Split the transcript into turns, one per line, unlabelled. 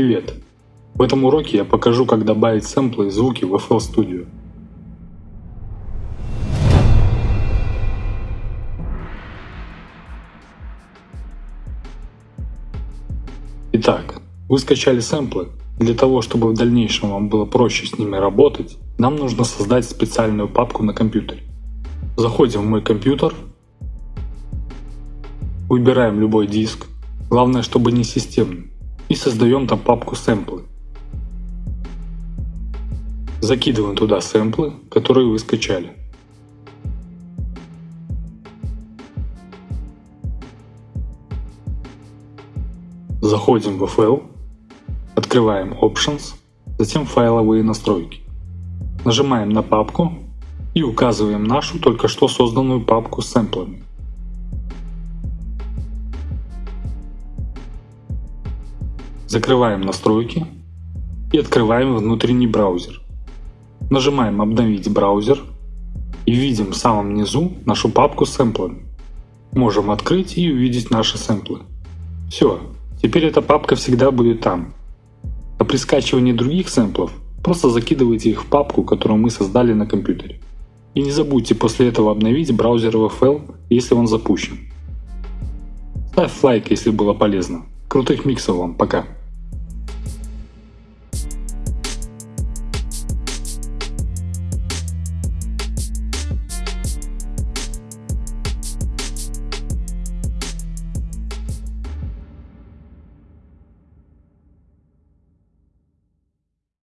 Привет! В этом уроке я покажу, как добавить сэмплы и звуки в FL Studio. Итак, вы скачали сэмплы. Для того, чтобы в дальнейшем вам было проще с ними работать, нам нужно создать специальную папку на компьютере. Заходим в мой компьютер, выбираем любой диск, главное, чтобы не системный, и создаем там папку сэмплы. Закидываем туда сэмплы, которые вы скачали. Заходим в FL, открываем Options, затем файловые настройки. Нажимаем на папку и указываем нашу только что созданную папку с сэмплами. Закрываем настройки и открываем внутренний браузер. Нажимаем «Обновить браузер» и видим в самом низу нашу папку с сэмплами. Можем открыть и увидеть наши сэмплы. Все, теперь эта папка всегда будет там. А при скачивании других сэмплов просто закидывайте их в папку, которую мы создали на компьютере. И не забудьте после этого обновить браузер VFL, если он запущен. Ставь лайк, если было полезно. Крутых миксов вам, пока!